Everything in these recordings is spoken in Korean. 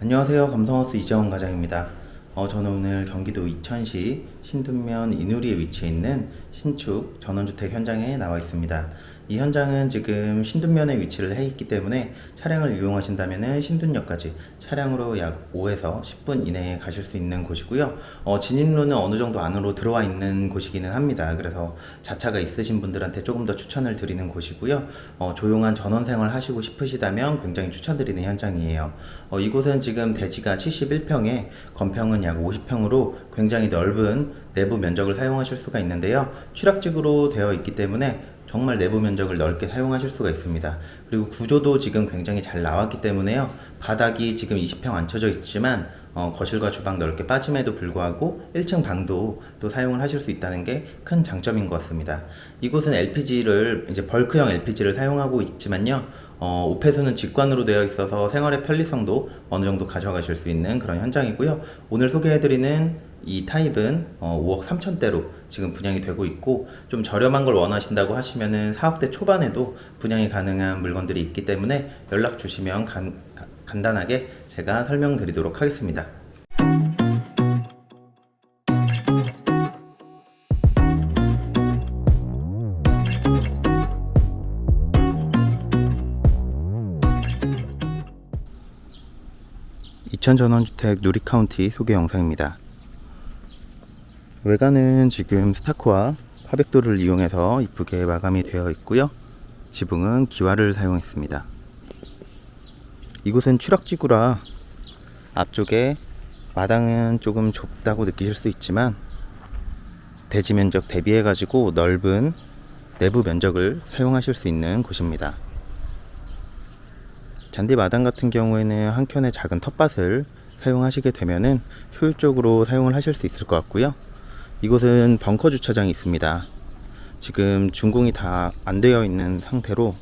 안녕하세요. 감성하우스 이재원 과장입니다. 어, 저는 오늘 경기도 이천시 신둔면 인우리에 위치해 있는 신축 전원주택 현장에 나와 있습니다. 이 현장은 지금 신둔면에 위치를 해 있기 때문에 차량을 이용하신다면 신둔역까지 차량으로 약 5에서 10분 이내에 가실 수 있는 곳이고요. 어, 진입로는 어느 정도 안으로 들어와 있는 곳이기는 합니다. 그래서 자차가 있으신 분들한테 조금 더 추천을 드리는 곳이고요. 어, 조용한 전원 생활 하시고 싶으시다면 굉장히 추천드리는 현장이에요. 어, 이곳은 지금 대지가 71평에 건평은 약 50평으로 굉장히 넓은 내부 면적을 사용하실 수가 있는데요. 취락직으로 되어 있기 때문에 정말 내부 면적을 넓게 사용하실 수가 있습니다. 그리고 구조도 지금 굉장히 잘 나왔기 때문에요. 바닥이 지금 20평 안 쳐져 있지만 어, 거실과 주방 넓게 빠짐에도 불구하고 1층 방도 또 사용을 하실 수 있다는 게 큰 장점인 것 같습니다. 이곳은 LPG를 이제 벌크형 LPG를 사용하고 있지만요. 어, 오폐수는 직관으로 되어 있어서 생활의 편리성도 어느 정도 가져가실 수 있는 그런 현장이고요. 오늘 소개해드리는 이 타입은 어, 5억 3천대로 지금 분양이 되고 있고 좀 저렴한 걸 원하신다고 하시면은 4억대 초반에도 분양이 가능한 물건들이 있기 때문에 연락 주시면 간, 가- 간단하게 제가 설명드리도록 하겠습니다. 이천 전원주택 누리카운티 소개 영상입니다. 외관은 지금 스타크와 화백도를 이용해서 이쁘게 마감이 되어 있고요. 지붕은 기와를 사용했습니다. 이곳은 추락지구라 앞쪽에 마당은 조금 좁다고 느끼실 수 있지만 대지 면적 대비해 가지고 넓은 내부 면적을 사용하실 수 있는 곳입니다. 잔디 마당 같은 경우에는 한 켠에 작은 텃밭을 사용하시게 되면은 효율적으로 사용을 하실 수 있을 것 같고요. 이곳은 벙커 주차장이 있습니다. 지금 준공이 다 안 되어 있는 상태로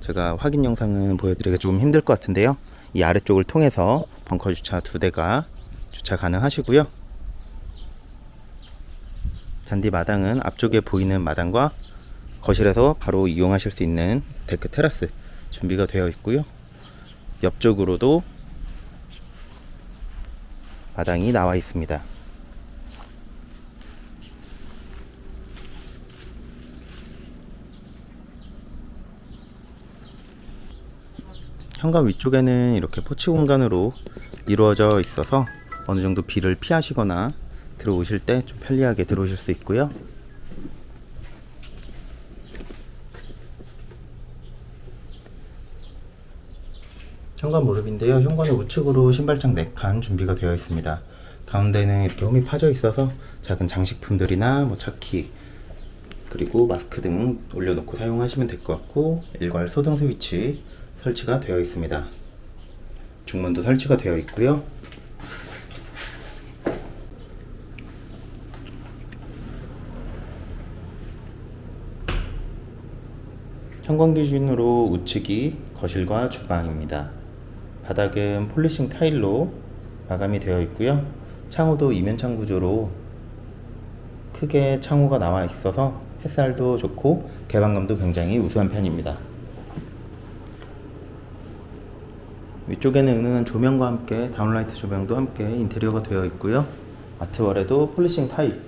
제가 확인 영상은 보여드리기가 조금 힘들 것 같은데요. 이 아래쪽을 통해서 벙커 주차 두 대가 주차 가능하시고요. 잔디 마당은 앞쪽에 보이는 마당과 거실에서 바로 이용하실 수 있는 데크 테라스 준비가 되어 있고요. 옆쪽으로도 마당이 나와 있습니다. 현관 위쪽에는 이렇게 포치 공간으로 이루어져 있어서 어느 정도 비를 피하시거나 들어오실 때 좀 편리하게 들어오실 수 있고요. 현관 모습인데요. 현관의 우측으로 신발장 4칸 준비가 되어 있습니다. 가운데는 이렇게 홈이 파져 있어서 작은 장식품들이나 뭐 차키 그리고 마스크 등 올려놓고 사용하시면 될 것 같고 일괄 소등 스위치 설치가 되어 있습니다. 중문도 설치가 되어 있고요. 현관 기준으로 우측이 거실과 주방입니다. 바닥은 폴리싱 타일로 마감이 되어 있고요. 창호도 이면창 구조로 크게 창호가 나와 있어서 햇살도 좋고 개방감도 굉장히 우수한 편입니다. 위쪽에는 은은한 조명과 함께 downlight 조명도 함께 인테리어가 되어 있고요. 아트월에도 polishing 타입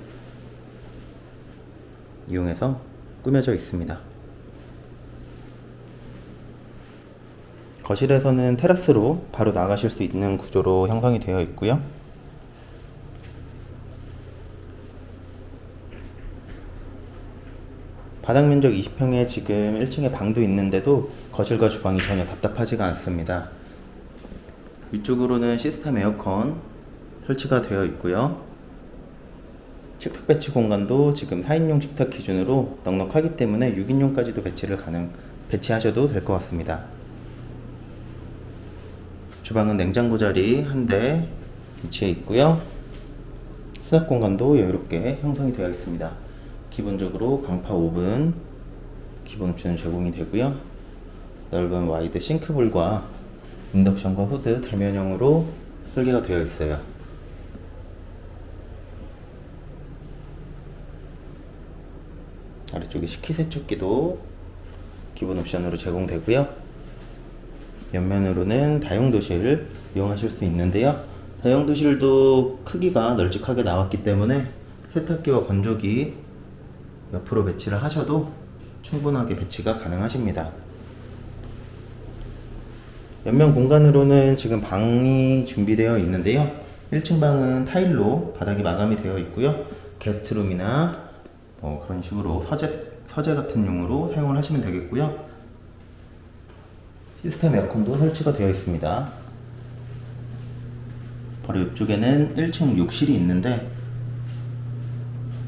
이용해서 꾸며져 있습니다. 거실에서는 테라스로 바로 나가실 수 있는 구조로 형성이 되어 있고요. 바닥 면적 20평에 지금 1층에 방도 있는데도 거실과 주방이 전혀 답답하지가 않습니다. 위쪽으로는 시스템 에어컨 설치가 되어 있고요. 식탁 배치 공간도 지금 4인용 식탁 기준으로 넉넉하기 때문에 6인용까지도 배치를 가능 배치하셔도 될 것 같습니다. 주방은 냉장고 자리 한 대 위치해 있고요. 수납 공간도 여유롭게 형성이 되어 있습니다. 기본적으로 광파 오븐 기본 옵션은 제공이 되고요. 넓은 wide 싱크볼과 인덕션과 후드 대면형으로 설계가 되어 있어요. 아래쪽에 식기세척기도 기본 옵션으로 제공되고요. 옆면으로는 다용도실을 이용하실 수 있는데요. 다용도실도 크기가 널찍하게 나왔기 때문에 세탁기와 건조기 옆으로 배치를 하셔도 충분하게 배치가 가능하십니다. 옆면 공간으로는 지금 방이 준비되어 있는데요. 1층 방은 타일로 바닥이 마감이 되어 있고요. 게스트룸이나 뭐 그런 식으로 서재, 서재 같은 용으로 사용을 하시면 되겠고요. 시스템 에어컨도 설치가 되어 있습니다. 바로 옆쪽에는 1층 욕실이 있는데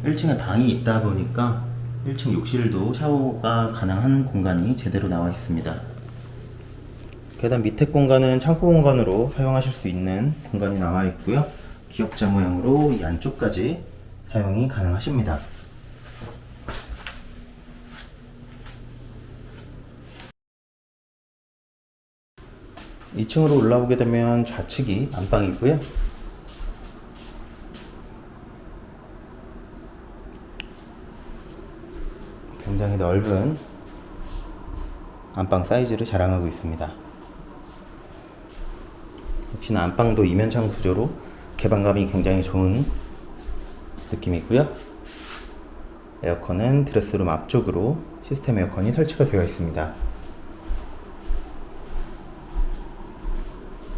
1층에 방이 있다 보니까 1층 욕실도 샤워가 가능한 공간이 제대로 나와 있습니다. 계단 밑에 공간은 창고 공간으로 사용하실 수 있는 공간이 나와 있고요. 기역자 모양으로 이 안쪽까지 사용이 가능하십니다. 2층으로 올라오게 되면 좌측이 안방이고요. 굉장히 넓은 안방 사이즈를 자랑하고 있습니다. 역시나 안방도 이면창 구조로 개방감이 굉장히 좋은 느낌이고요. 에어컨은 드레스룸 앞쪽으로 시스템 에어컨이 설치가 되어 있습니다.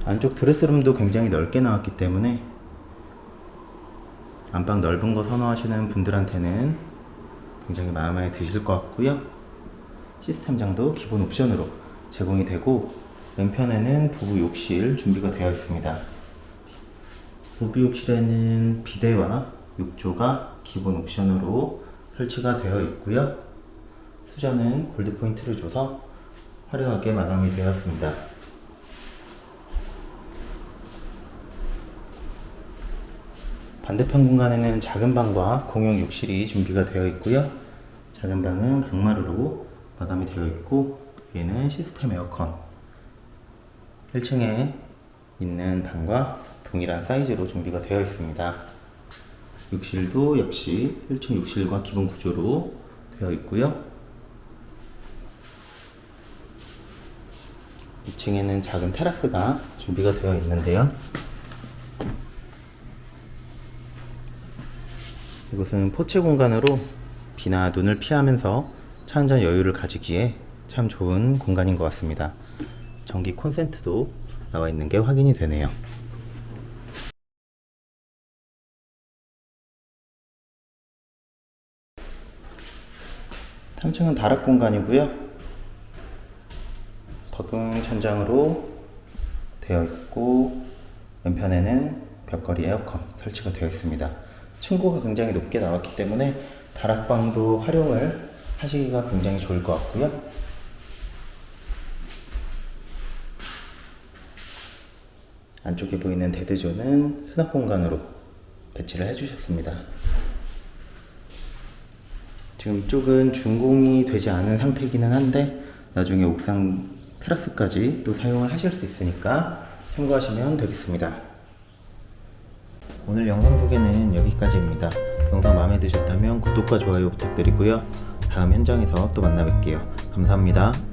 안쪽 드레스룸도 굉장히 넓게 나왔기 때문에 안방 넓은 거 선호하시는 분들한테는 굉장히 마음에 드실 것 같고요. 시스템장도 기본 옵션으로 제공이 되고 왼편에는 부부 욕실 준비가 되어 있습니다. 부부 욕실에는 비데와 욕조가 기본 옵션으로 설치가 되어 있고요. 수전은 골드 포인트를 줘서 화려하게 마감이 되었습니다. 반대편 공간에는 작은 방과 공용 욕실이 준비가 되어 있고요. 작은 방은 강마루로 마감이 되어 있고 위에는 시스템 에어컨 1층에 있는 방과 동일한 사이즈로 준비가 되어 있습니다. 욕실도 역시 1층 욕실과 기본 구조로 되어 있고요. 2층에는 작은 테라스가 준비가 되어 있는데요. 이곳은 포츠 공간으로 비나 눈을 피하면서 차 한잔 여유를 가지기에 참 좋은 공간인 것 같습니다. 전기 콘센트도 나와 있는 게 확인이 되네요. 3층은 다락 공간이고요. 박용 천장으로 되어 있고 왼편에는 벽걸이 에어컨 설치가 되어 있습니다. 층고가 굉장히 높게 나왔기 때문에 다락방도 활용을 하시기가 굉장히 좋을 것 같고요. 안쪽에 보이는 대드조는 수납 공간으로 배치를 해주셨습니다. 지금 이쪽은 준공이 되지 않은 상태이기는 한데 나중에 옥상 테라스까지 또 사용을 하실 수 있으니까 참고하시면 되겠습니다. 오늘 영상 소개는 여기까지입니다. 영상 마음에 드셨다면 구독과 좋아요 부탁드리고요. 다음 현장에서 또 만나 뵐게요. 감사합니다.